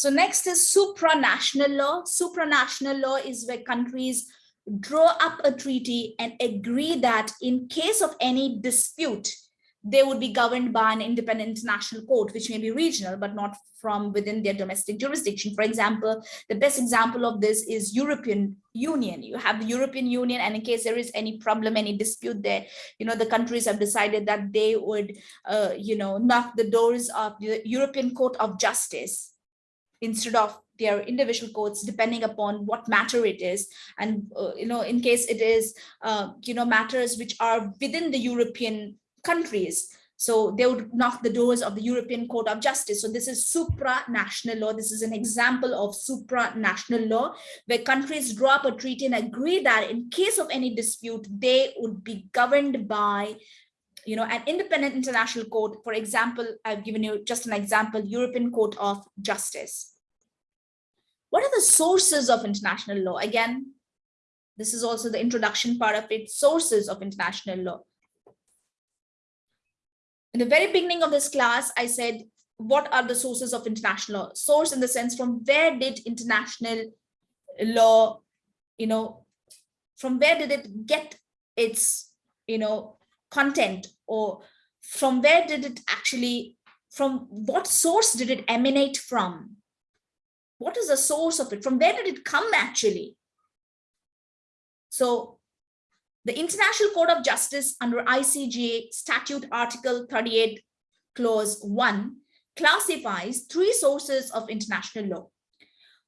So next is supranational law. Supranational law is where countries draw up a treaty and agree that in case of any dispute, they would be governed by an independent international court, which may be regional, but not from within their domestic jurisdiction. For example, the best example of this is European Union. You have the European Union, and in case there is any problem, any dispute there, you know, the countries have decided that they would, uh, you know, knock the doors of the European Court of Justice instead of their individual courts depending upon what matter it is and uh, you know in case it is uh, you know matters which are within the european countries. So they would knock the doors of the European Court of Justice. So this is supranational law. This is an example of supranational law where countries draw up a treaty and agree that in case of any dispute, they would be governed by you know, an independent international court. For example, I've given you just an example, European Court of Justice. What are the sources of international law? Again, this is also the introduction part of it, sources of international law in the very beginning of this class, I said, what are the sources of international law? Source in the sense from where did international law, you know, from where did it get its, you know, content or from where did it actually, from what source did it emanate from? What is the source of it? From where did it come actually? So the International Court of Justice under ICJ Statute Article 38 Clause 1 classifies three sources of international law.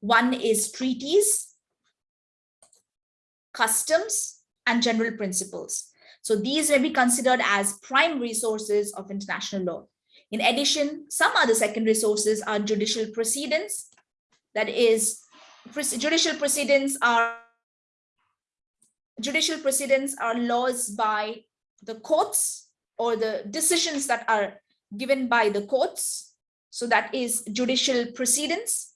One is treaties, customs, and general principles. So these may be considered as primary sources of international law. In addition, some other secondary sources are judicial precedents. That is, judicial precedents are judicial precedents are laws by the courts or the decisions that are given by the courts. So that is judicial precedents.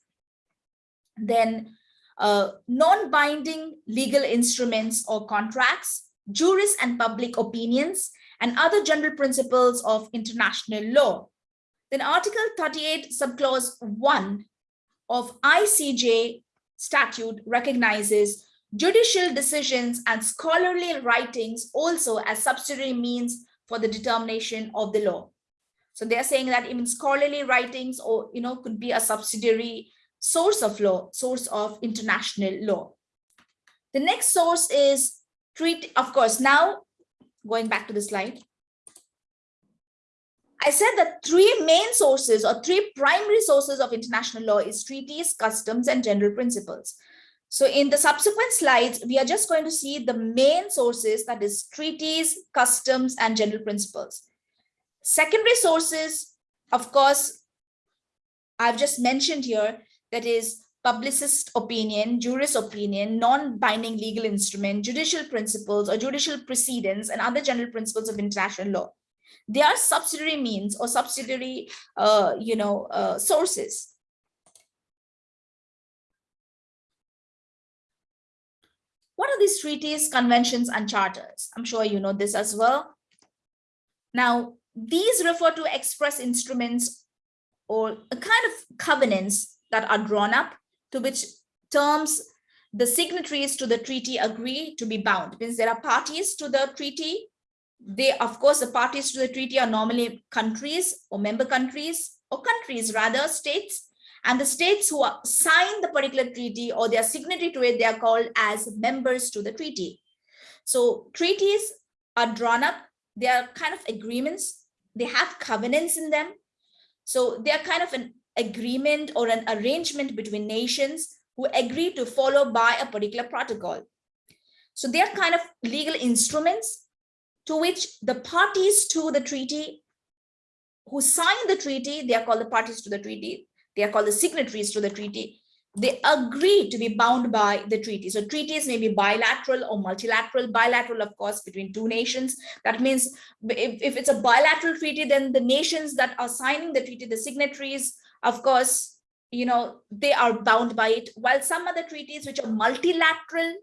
Then uh, non-binding legal instruments or contracts, juris and public opinions, and other general principles of international law. Then Article 38, subclause 1 of ICJ statute recognizes judicial decisions and scholarly writings also as subsidiary means for the determination of the law. So they're saying that even scholarly writings or, you know, could be a subsidiary source of law, source of international law. The next source is treaty, of course, now going back to the slide. I said that three main sources or three primary sources of international law is treaties, customs, and general principles. So in the subsequent slides, we are just going to see the main sources, that is treaties, customs, and general principles. Secondary sources, of course, I've just mentioned here, that is publicist opinion, juris opinion, non-binding legal instrument, judicial principles or judicial precedents, and other general principles of international law. They are subsidiary means or subsidiary, uh, you know, uh, sources. What are these treaties, conventions, and charters? I'm sure you know this as well. Now, these refer to express instruments or a kind of covenants that are drawn up to which terms the signatories to the treaty agree to be bound. Means there are parties to the treaty. They, of course, the parties to the treaty are normally countries or member countries or countries, rather states and the states who are sign the particular treaty or they are signatory to it, they are called as members to the treaty. So treaties are drawn up. They are kind of agreements. They have covenants in them. So they are kind of an agreement or an arrangement between nations who agree to follow by a particular protocol. So they are kind of legal instruments to which the parties to the treaty who sign the treaty, they are called the parties to the treaty, they are called the signatories to the treaty, they agree to be bound by the treaty. So treaties may be bilateral or multilateral, bilateral, of course, between two nations. That means if, if it's a bilateral treaty, then the nations that are signing the treaty, the signatories, of course, you know, they are bound by it. While some other treaties which are multilateral,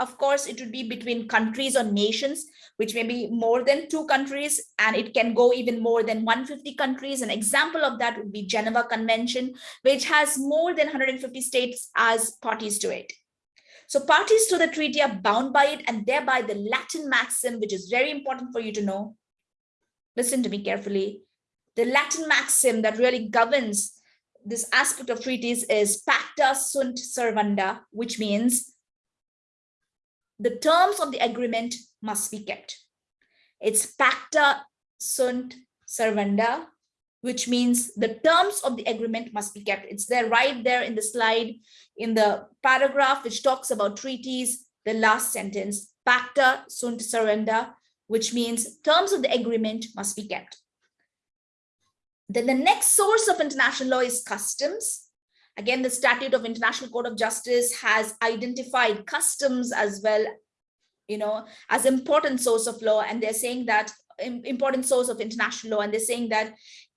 of course, it would be between countries or nations, which may be more than two countries, and it can go even more than 150 countries. An example of that would be Geneva Convention, which has more than 150 states as parties to it. So parties to the treaty are bound by it and thereby the Latin maxim, which is very important for you to know. Listen to me carefully. The Latin maxim that really governs this aspect of treaties is pacta sunt servanda, which means the terms of the agreement must be kept. It's pacta sunt servanda, which means the terms of the agreement must be kept. It's there right there in the slide, in the paragraph which talks about treaties, the last sentence, pacta sunt servanda, which means terms of the agreement must be kept. Then the next source of international law is customs. Again, the Statute of International Court of Justice has identified customs as well, you know, as important source of law. And they're saying that important source of international law. And they're saying that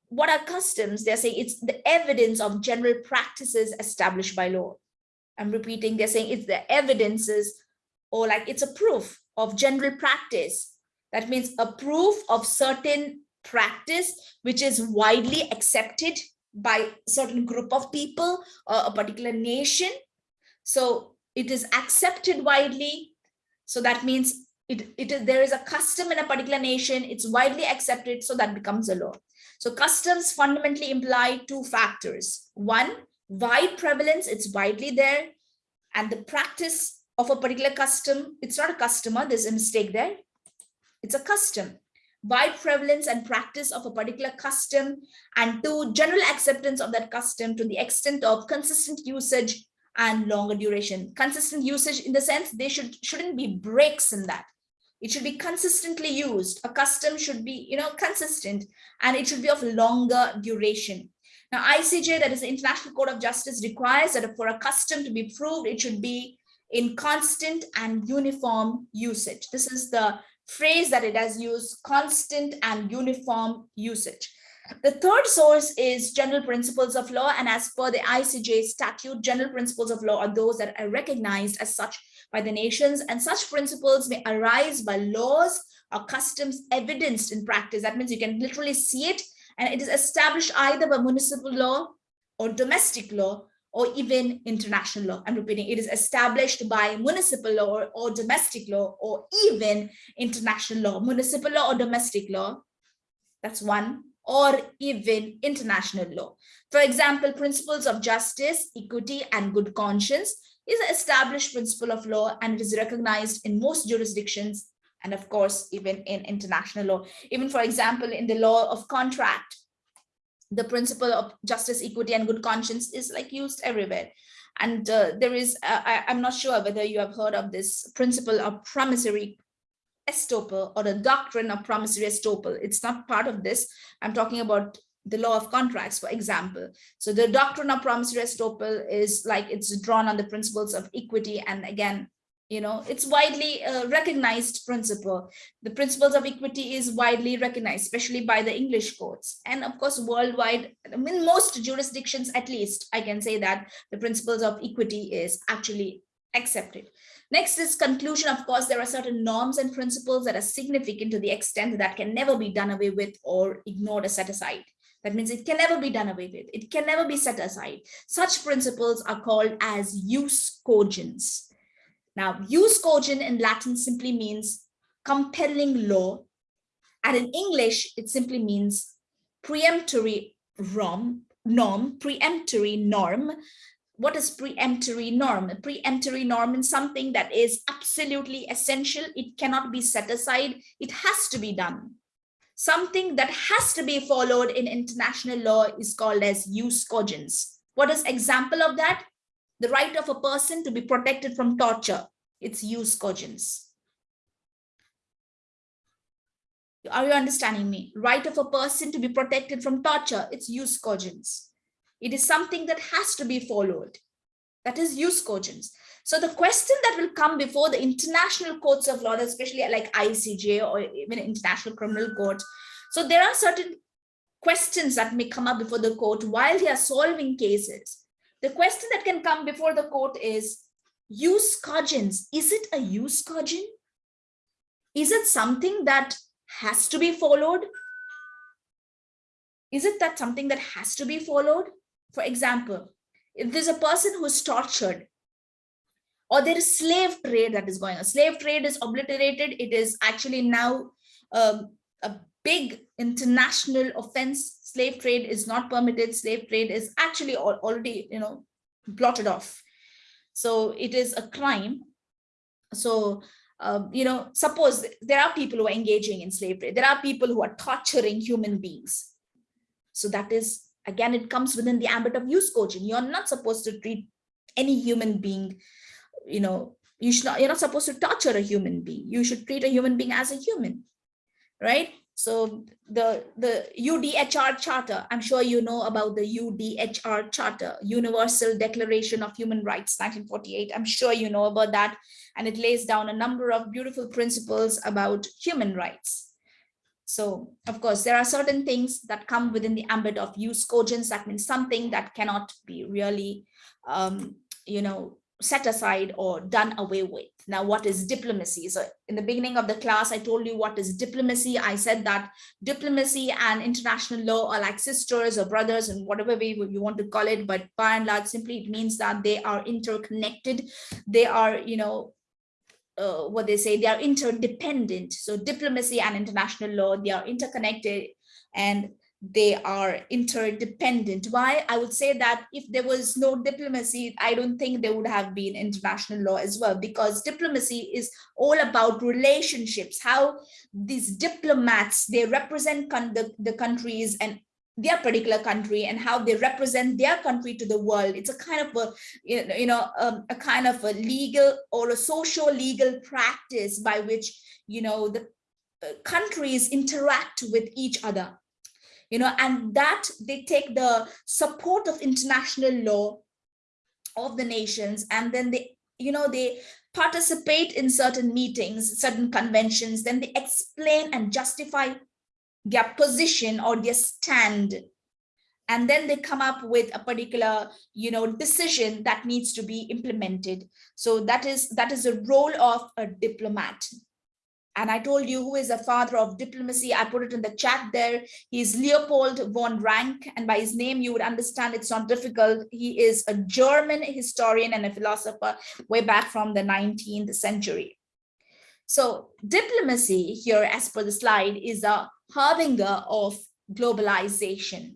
what are customs? They're saying it's the evidence of general practices established by law. I'm repeating, they're saying it's the evidences or like it's a proof of general practice. That means a proof of certain practice which is widely accepted by certain group of people or a particular nation. So it is accepted widely. So that means it, it is, there is a custom in a particular nation, it's widely accepted, so that becomes a law. So customs fundamentally imply two factors. One, wide prevalence, it's widely there. And the practice of a particular custom, it's not a customer, there's a mistake there. It's a custom wide prevalence and practice of a particular custom and to general acceptance of that custom to the extent of consistent usage and longer duration. Consistent usage in the sense they should, shouldn't be breaks in that. It should be consistently used. A custom should be, you know, consistent and it should be of longer duration. Now, ICJ, that is the International Court of Justice, requires that for a custom to be proved, it should be in constant and uniform usage. This is the phrase that it has used, constant and uniform usage. The third source is general principles of law. And as per the ICJ statute, general principles of law are those that are recognized as such by the nations. And such principles may arise by laws or customs evidenced in practice. That means you can literally see it and it is established either by municipal law or domestic law or even international law. I'm repeating, it is established by municipal law or, or, domestic law or even international law, municipal law or domestic law. That's one or even international law. For example, principles of justice, equity, and good conscience is an established principle of law and it is recognized in most jurisdictions and of course, even in international law. Even for example, in the law of contract, the principle of justice, equity, and good conscience is like used everywhere. And uh, there is, uh, I, am not sure whether you have heard of this principle of promissory estoppel or the doctrine of promissory estoppel. It's not part of this. I'm talking about the law of contracts, for example. So the doctrine of promissory estoppel is like it's drawn on the principles of equity and again, you know it's widely uh, recognized principle the principles of equity is widely recognized especially by the english courts and of course worldwide in most jurisdictions at least i can say that the principles of equity is actually accepted next is conclusion of course there are certain norms and principles that are significant to the extent that can never be done away with or ignored or set aside that means it can never be done away with. It can never be set aside. Such principles are called as jus cogens. Now, jus cogens in Latin simply means compelling law. And in English, it simply means preemptory norm, norm, preemptory norm. What is preemptory norm? A preemptory norm is something that is absolutely essential. It cannot be set aside. It has to be done. Something that has to be followed in international law is called as jus cogens. What is example of that? The right of a person to be protected from torture. It's jus cogens. Are you understanding me? Right of a person to be protected from torture. It's jus cogens. It is something that has to be followed. That is jus cogens. So the question that will come before the international courts of law, especially like ICJ or even International Criminal Court. So there are certain questions that may come up before the court while they are solving cases. The question that can come before the court is, jus cogens, is it a jus cogen? Is it something that has to be followed? Is it that something that has to be followed? For example, if there's a person who's tortured or there is slave trade that is going on. Slave trade is obliterated. It is actually now um, a big international offense. Slave trade is not permitted. Slave trade is actually already, you know, blotted off. So it is a crime. So, um, you know, suppose there are people who are engaging in slave trade. There are people who are torturing human beings. So that is, again, it comes within the ambit of jus cogens You're not supposed to treat any human being, you know, you should not, you're not supposed to torture a human being. You should treat a human being as a human, right? So the, the UDHR Charter, I'm sure you know about the UDHR Charter, Universal Declaration of Human Rights, 1948. I'm sure you know about that. And it lays down a number of beautiful principles about human rights. So of course, there are certain things that come within the ambit of use jus cogens. That means something that cannot be really, um, you know, set aside or done away with. Now, what is diplomacy? So in the beginning of the class, I told you what is diplomacy. I said that diplomacy and international law are like sisters or brothers and whatever way you want to call it. But by and large, simply it means that they are interconnected. They are, you know, uh, what they say, they are interdependent. So diplomacy and international law, they are interconnected and they are interdependent. Why? I would say that if there was no diplomacy, I don't think there would have been international law as well, because diplomacy is all about relationships, how these diplomats, they represent the, the countries and their particular country and how they represent their country to the world. It's a kind of a, you know, um, a kind of a legal or a social legal practice by which, you know, the uh, countries interact with each other you know, and that they take the support of international law of the nations and then they, you know, they participate in certain meetings, certain conventions, then they explain and justify their position or their stand. And then they come up with a particular you know decision that needs to be implemented. So that is that is the role of a diplomat and I told you who is the father of diplomacy. I put it in the chat there. He's Leopold von Ranke. And by his name, you would understand it's not difficult. He is a German historian and a philosopher way back from the 19th century. So diplomacy here, as per the slide, is a harbinger of globalization.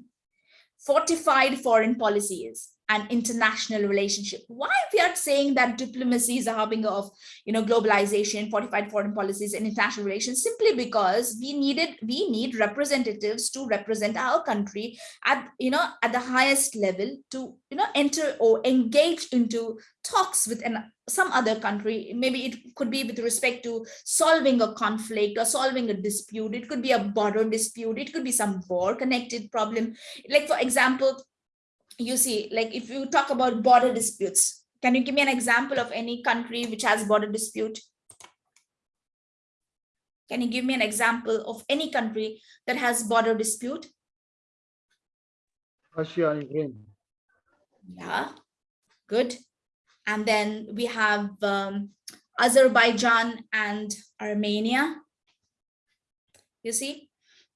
Fortified foreign policies and international relationship. Why we are saying that diplomacy is a harbinger of, you know, globalization, fortified foreign policies and international relations, simply because we needed, we need representatives to represent our country at, you know, at the highest level to, you know, enter or engage into talks with an, some other country. Maybe it could be with respect to solving a conflict or solving a dispute. It could be a border dispute. It could be some war connected problem. Like, for example, you see, like if you talk about border disputes, can you give me an example of any country which has border dispute? Can you give me an example of any country that has border dispute? Russia and Ukraine. Yeah, good. And then we have um, Azerbaijan and Armenia. You see,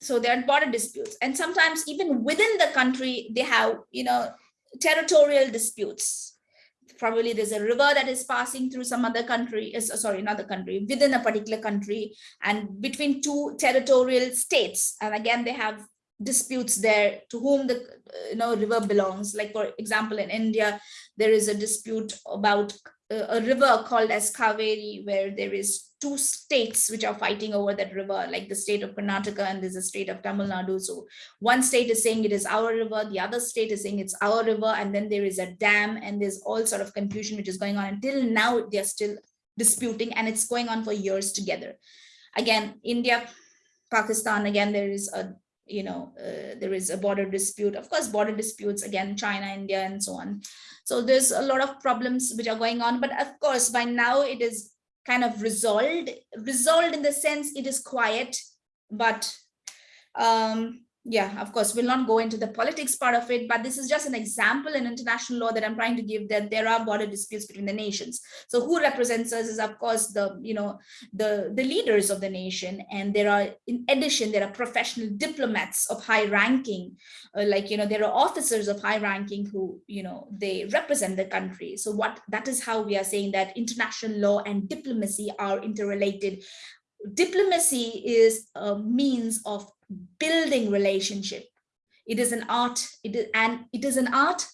so there are border disputes. And sometimes even within the country they have you know territorial disputes. Probably there's a river that is passing through some other country uh, is sorry another country within a particular country and between two territorial states. And again they have disputes there to whom the you know river belongs. Like for example in india there is a dispute about a river called as Kaveri, where there is two states which are fighting over that river, like the state of Karnataka and there's a state of Tamil Nadu. So one state is saying it is our river, the other state is saying it's our river, and then there is a dam and there's all sort of confusion which is going on. Until now, they're still disputing and it's going on for years together. Again, India, Pakistan, again, there is a you know, uh, there is a border dispute. Of course, border disputes, again, China, India, and so on. So there's a lot of problems which are going on. But of course, by now it is kind of resolved, resolved in the sense it is quiet, but um, yeah, of course, we'll not go into the politics part of it, but this is just an example in international law that I'm trying to give that there are border disputes between the nations. So who represents us is, of course, the, you know, the, the leaders of the nation. And there are, in addition, there are professional diplomats of high ranking, uh, like, you know, there are officers of high ranking who, you know, they represent the country. So what that is how we are saying that international law and diplomacy are interrelated diplomacy is a means of building relationship. It is an art, it is, and it is an art.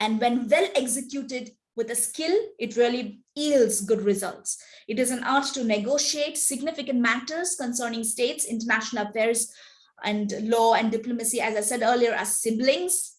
And when well executed with a skill, it really yields good results. It is an art to negotiate significant matters concerning states, international affairs, and law and diplomacy, as I said earlier, as siblings.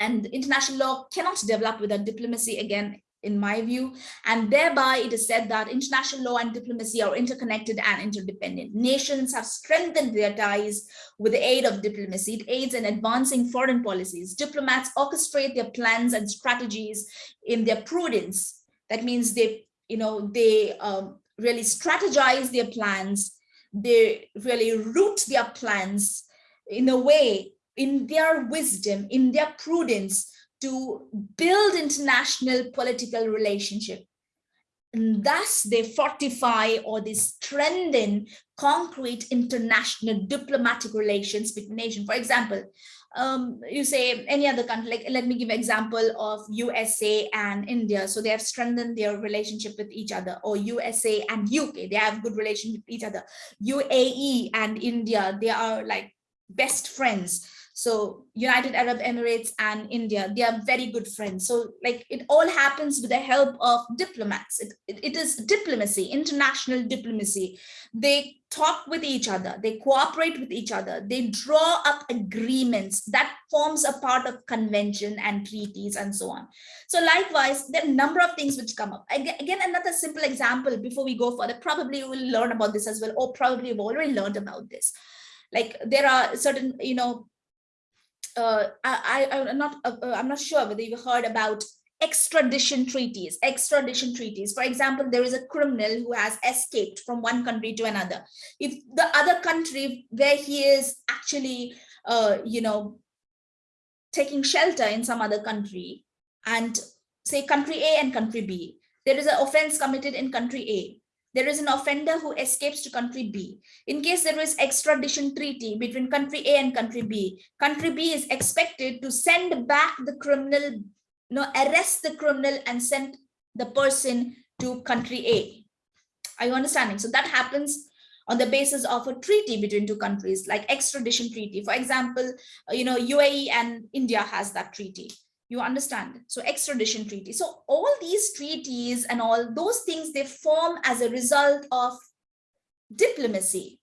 And international law cannot develop without diplomacy. Again, in my view, and thereby it is said that international law and diplomacy are interconnected and interdependent. Nations have strengthened their ties with the aid of diplomacy. It aids in advancing foreign policies. Diplomats orchestrate their plans and strategies in their prudence. That means they, you know, they um, really strategize their plans. They really root their plans in a way, in their wisdom, in their prudence, to build international political relationship. And thus they fortify or they strengthen concrete international diplomatic relations between nations. For example, um, you say any other country, like let me give an example of USA and India. So they have strengthened their relationship with each other or USA and UK, they have good relationship with each other. UAE and India, they are like best friends. So United Arab Emirates and India, they are very good friends. So like it all happens with the help of diplomats. It, it, it is diplomacy, international diplomacy. They talk with each other, they cooperate with each other, they draw up agreements that forms a part of convention and treaties and so on. So likewise, there are a number of things which come up. Again, another simple example before we go further, probably you will learn about this as well, or probably you've already learned about this. Like there are certain, you know, uh, I, I, am not, uh, uh, I'm not sure whether you've heard about extradition treaties, extradition treaties. For example, there is a criminal who has escaped from one country to another. If the other country where he is actually, uh, you know, taking shelter in some other country and say country A and country B, there is an offense committed in country A there is an offender who escapes to country B. In case there is extradition treaty between country A and country B, country B is expected to send back the criminal, you know, arrest the criminal and send the person to country A. Are you understanding? So that happens on the basis of a treaty between two countries like extradition treaty. For example, uh, you know, UAE and India has that treaty you understand. So extradition treaty. So all these treaties and all those things they form as a result of diplomacy.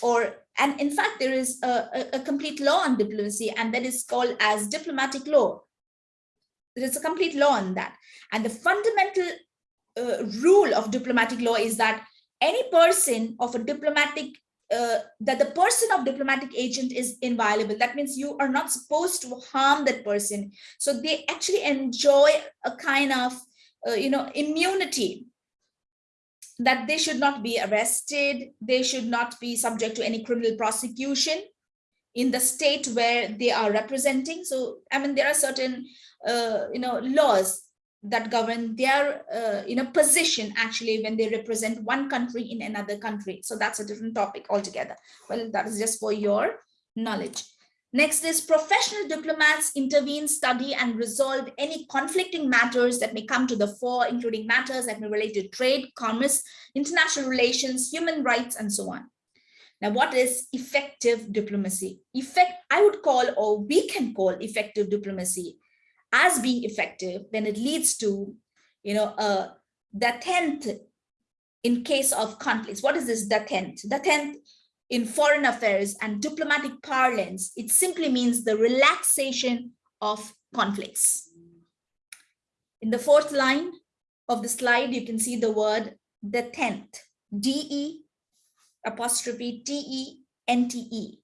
Or and in fact there is a, a, a complete law on diplomacy and that is called as diplomatic law. There is a complete law on that. And the fundamental uh, rule of diplomatic law is that any person of a diplomatic uh, that the person of diplomatic agent is inviolable. That means you are not supposed to harm that person. So they actually enjoy a kind of, uh, you know, immunity that they should not be arrested. They should not be subject to any criminal prosecution in the state where they are representing. So, I mean, there are certain, uh, you know, laws that govern their uh, you know position actually when they represent one country in another country. So that's a different topic altogether. Well that is just for your knowledge. Next is professional diplomats intervene study and resolve any conflicting matters that may come to the fore including matters that may relate to trade commerce international relations human rights and so on. Now what is effective diplomacy? Effect i would call or we can call effective diplomacy as being effective, then it leads to, you know, uh, détente in case of conflicts. What is this détente? The tenth in foreign affairs and diplomatic parlance, it simply means the relaxation of conflicts. In the fourth line of the slide, you can see the word détente, D-E apostrophe T-E-N-T-E.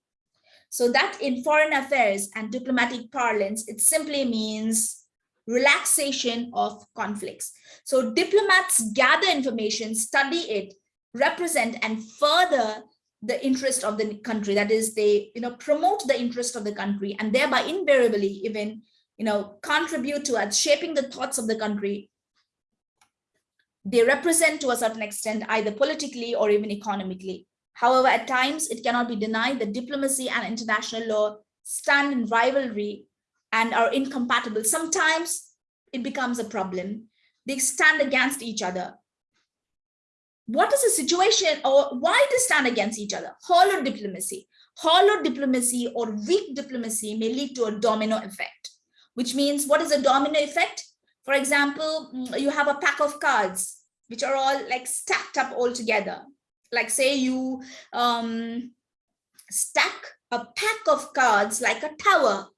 So that in foreign affairs and diplomatic parlance, it simply means relaxation of conflicts. So diplomats gather information, study it, represent and further the interest of the country. That is, they you know promote the interest of the country and thereby invariably even you know contribute towards shaping the thoughts of the country. They represent to a certain extent either politically or even economically. However, at times it cannot be denied that diplomacy and international law stand in rivalry and are incompatible. Sometimes it becomes a problem. They stand against each other what is the situation or why they stand against each other? Hollow diplomacy. Hollow diplomacy or weak diplomacy may lead to a domino effect, which means what is a domino effect? For example, mm, you have a pack of cards, which are all like stacked up all together. Like say you um, stack a pack of cards like a tower.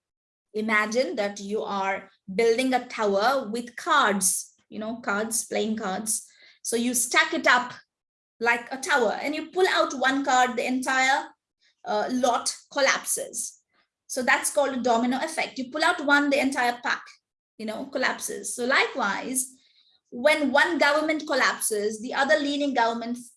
Imagine that you are building a tower with cards, you know, cards, playing cards so you stack it up like a tower and you pull out one card, the entire uh, lot collapses. So that's called a domino effect. You pull out one, the entire pack, you know, collapses. So likewise, when one government collapses, the other leaning governments,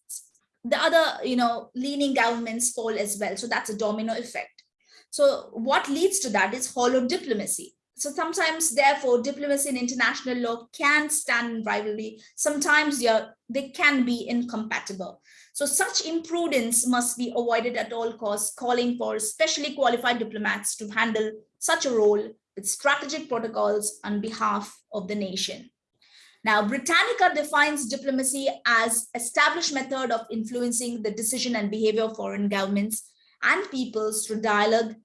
the other, you know, leaning governments fall as well. So that's a domino effect. So what leads to that is hollow diplomacy. So sometimes, therefore, diplomacy and international law can stand in rivalry. Sometimes they can be incompatible. So such imprudence must be avoided at all costs, calling for specially qualified diplomats to handle such a role with strategic protocols on behalf of the nation. Now, Britannica defines diplomacy as established method of influencing the decision and behavior of foreign governments and peoples through dialogue,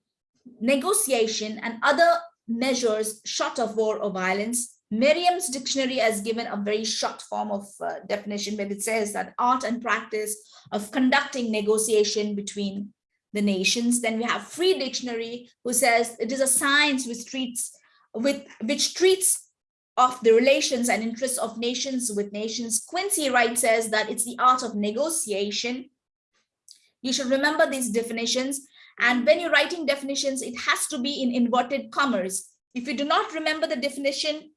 negotiation, and other measures short of war or violence. Merriam's dictionary has given a very short form of uh, definition, but it says that art and practice of conducting negotiation between the nations. Then we have free dictionary who says it is a science which treats with which treats of the relations and interests of nations with nations. Quincy Wright says that it's the art of negotiation. You should remember these definitions and when you're writing definitions, it has to be in inverted commas. If you do not remember the definition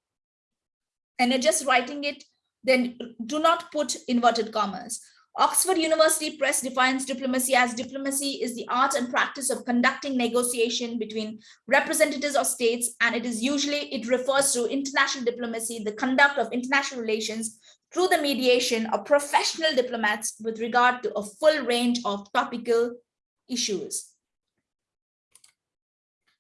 and you're just writing it, then do not put inverted commas. Oxford University Press defines diplomacy as diplomacy is the art and practice of conducting negotiation between representatives of states, and it is usually, it refers to international diplomacy, the conduct of international relations through the mediation of professional diplomats with regard to a full range of topical issues.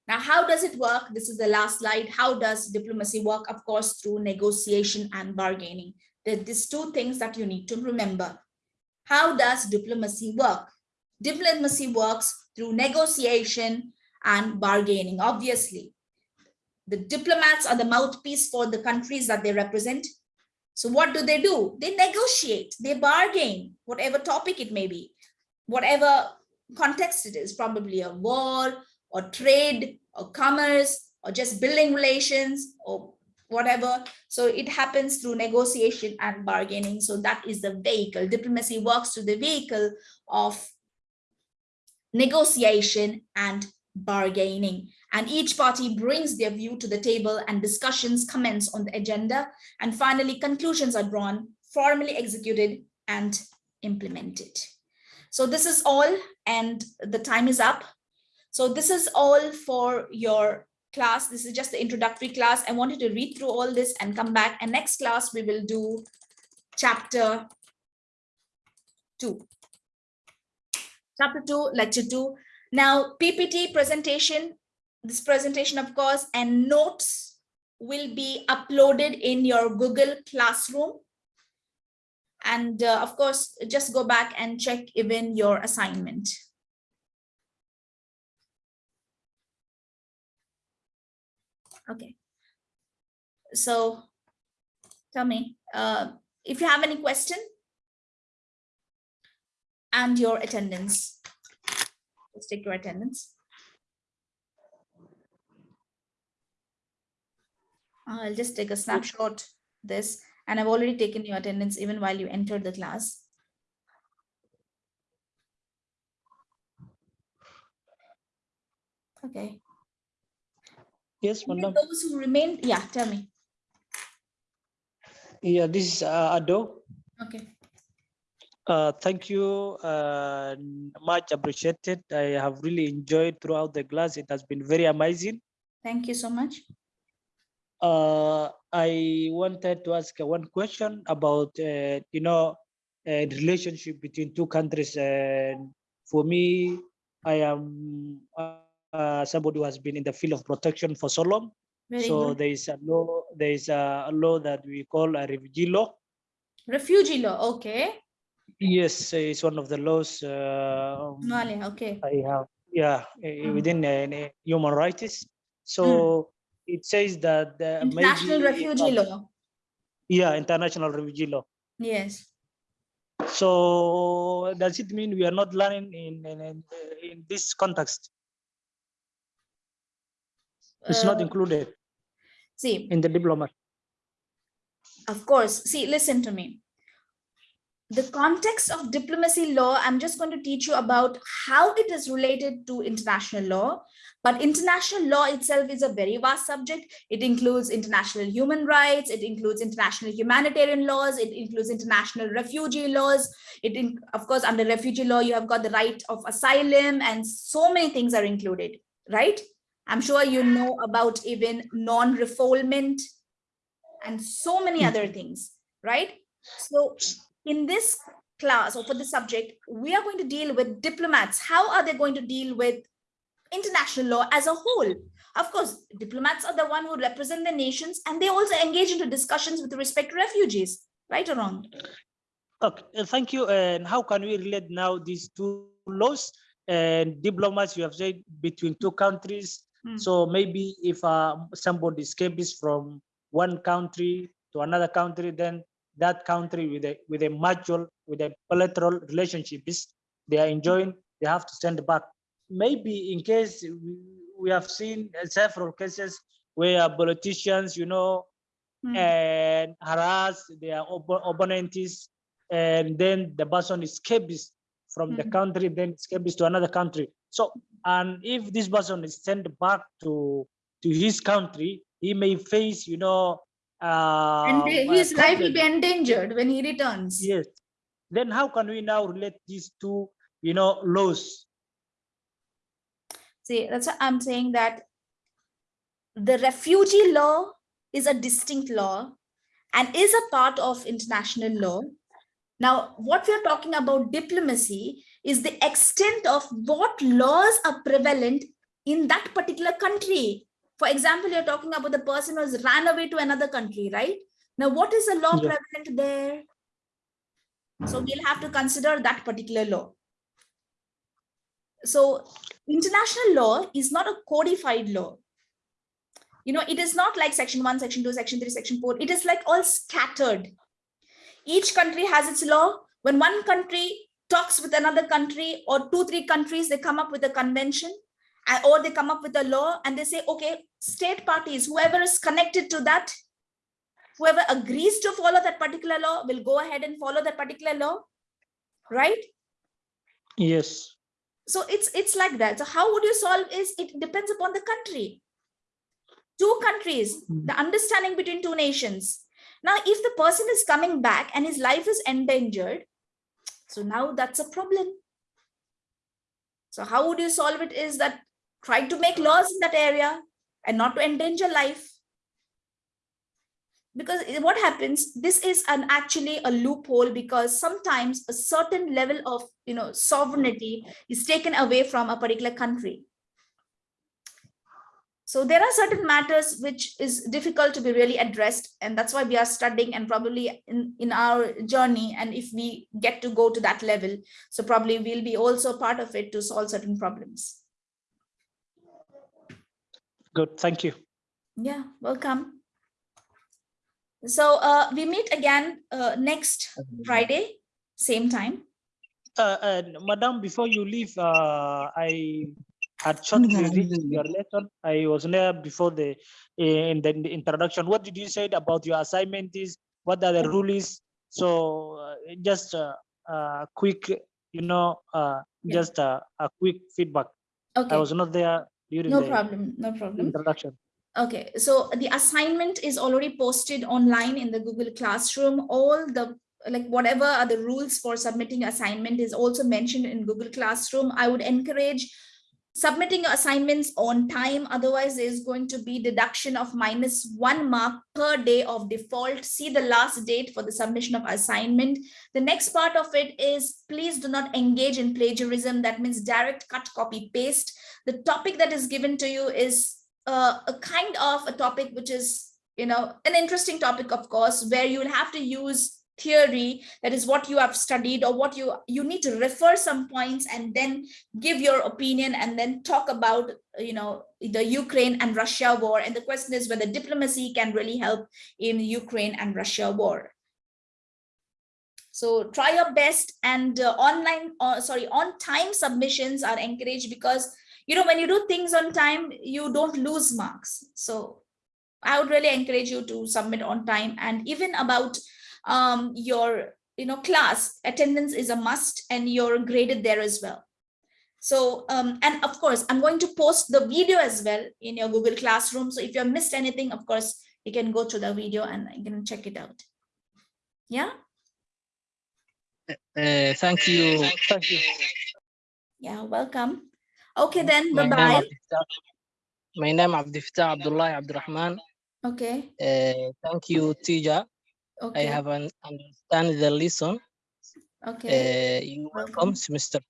Now, how does it work? This is the last slide. How does diplomacy work? Of course, through negotiation and bargaining. There are these two things that you need to remember. How does diplomacy work? Diplomacy works through negotiation and bargaining, obviously. The diplomats are the mouthpiece for the countries that they represent. So what do they do? They negotiate, they bargain, whatever topic it may be, whatever context it is, probably a war, or trade or commerce or just building relations or whatever. So it happens through negotiation and bargaining. So that is the vehicle. Diplomacy works through the vehicle of negotiation and bargaining. And each party brings their view to the table and discussions commence on the agenda. And finally, conclusions are drawn, formally executed and implemented. So this is all and the time is up. So this is all for your class. This is just the introductory class. I wanted to read through all this and come back. And next class, we will do chapter two. Chapter two, lecture two. Now, PPT presentation, this presentation, of course, and notes will be uploaded in your Google Classroom. And uh, of course, just go back and check even your assignment. Okay. So tell me uh, if you have any question and your attendance. Let's take your attendance. I'll just take a snapshot this and I've already taken your attendance even while you entered the class. Okay. Yes, madam. Those who remain, yeah, tell me. Yeah, this is uh, Ado. Okay. Uh, thank you. Uh, much appreciated. I have really enjoyed throughout the class. It has been very amazing. Thank you so much. Uh, I wanted to ask one question about, uh, you know, uh, relationship between two countries. And for me, I am uh, somebody who has been in the field of protection for so long. Very so good. there is a law. There is a law that we call a refugee law. Refugee law, okay. Yes, it's one of the laws. Uh, um, Somalia, okay. I have, yeah, Mm. within uh, eh, human rights. So it says that the International refugee uh, law, Yeah, international refugee law. yes. So does it mean we are not learning in in, in, in this context? It's not Uh, included See, in the diploma. Of course, see, listen to me. The context of diplomacy law, I'm just going to teach you about how it is related to international law. But international law itself is a very vast subject. It includes international human rights, it includes international humanitarian laws, it includes international refugee laws. It, in, of course, under refugee law, you have got the right of asylum and so many things are included, right? I'm sure you know about even non-refoulement and so many Mm. other things, right? So in this class or for this subject, we are going to deal with diplomats. How are they going to deal with international law as a whole? Of course, diplomats are the one who represent the nations and they also engage into discussions with respect to refugees, right or wrong? Okay, uh, thank you. And how can we relate now these two laws and diplomats? You have said between two countries. Hmm. So maybe if uh, somebody escapes from one country to another country, then that country with a with a mutual with a bilateral relationship is they are enjoying. They have to send back. Maybe in case we, we have seen several cases where politicians, you know, Hmm. and harass their opponents and then the person escapes from the Mhm. country then escapes to another country so and if this person is sent back to to his country he may face you know And uh, they- his life will be endangered when he returns. yes then how can we now relate these two you know laws See, that's what I'm saying that the refugee law is a distinct law and is a part of international law. Now, what we're talking about diplomacy is the extent of what laws are prevalent in that particular country. For example, you're talking about the person who has ran away to another country, right? Now, what is the law Yeah. prevalent there? So we'll have to consider that particular law. So international law is not a codified law. You know, it is not like section one, section two, section three, section four. It is like all scattered. Each country has its law. When one country talks with another country or two, three countries, they come up with a convention uh, or they come up with a law and they say, okay, state parties, whoever is connected to that, whoever agrees to follow that particular law will go ahead and follow that particular law, right? yes so it's it's like that so how would you solve is it depends upon the country two countries Mm. the understanding between two nations now if the person is coming back and his life is endangered so now that's a problem. So how would you solve it is that try to make laws in that area and not to endanger life. Because what happens this is an actually a loophole because sometimes a certain level of you know sovereignty is taken away from a particular country so there are certain matters which is difficult to be really addressed and that's why we are studying and probably in in our journey and if we get to go to that level so probably we'll be also part of it to solve certain problems. Good thank you. Yeah welcome. So uh, we meet again uh, next friday same time. Uh, madam before you leave uh, i had shortly read your lesson. I was there before the in the introduction. What did you say about your assignment is what are the rules so uh, just uh, uh, quick you know uh, Yeah. just uh, a quick feedback. Okay. i was not there during no the problem. No problem. introduction. Okay, so the assignment is already posted online in the Google Classroom. All the like whatever are the rules for submitting assignment is also mentioned in Google Classroom. I would encourage submitting your assignments on time. Otherwise, there's going to be deduction of minus one mark per day of default. See the last date for the submission of assignment. The next part of it is please do not engage in plagiarism. That means direct cut, copy, paste. The topic that is given to you is uh, a kind of a topic which is, you know, an interesting topic, of course, where you will have to use theory that is what you have studied or what you you need to refer some points and then give your opinion and then talk about you know the ukraine and russia war. And the question is whether diplomacy can really help in ukraine and russia war. So try your best and uh, online uh, sorry on time submissions are encouraged because you know when you do things on time you don't lose marks. So i would really encourage you to submit on time and even about um, your you know class attendance is a must and you're graded there as well so um, and of course i'm going to post the video as well in your google classroom so if you have missed anything of course you can go to the video and you can check it out yeah Uh, thank you. Thank you. yeah welcome okay then My bye name, bye my name Abdifatah Abdullah Abdurrahman. okay Uh, thank you, teacher. I have an understand the lesson. okay Uh, you welcome, Mr.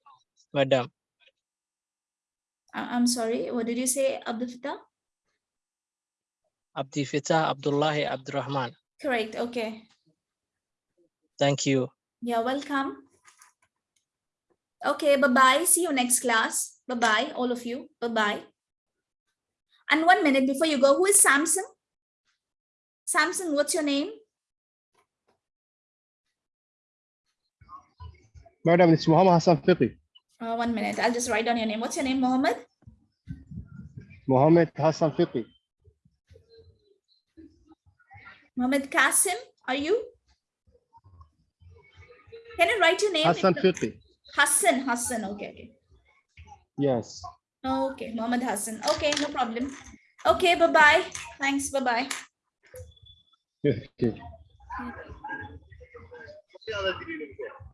Madam. I- i'm sorry what did you say abdul Fattah? Abdifatah Abdullah Abdurrahman. correct okay Thank you. You're welcome. Okay, bye-bye. See you next class. Bye-bye, all of you. Bye-bye. And one minute before you go, who is Samson? Samson, what's your name? Madam, it's Muhammad Hassan Fiqi. Uh, one minute. I'll just write down your name. What's your name, Mohammed? Mohammed Hassan Fiqi. Mohammed Kasim, are you? Can you write your name? Hassan Fiqi. Hassan, Hassan. Okay, okay. Yes. Okay, Mohammed Hassan. Okay, no problem. Okay, bye-bye. Thanks, bye-bye. Okay.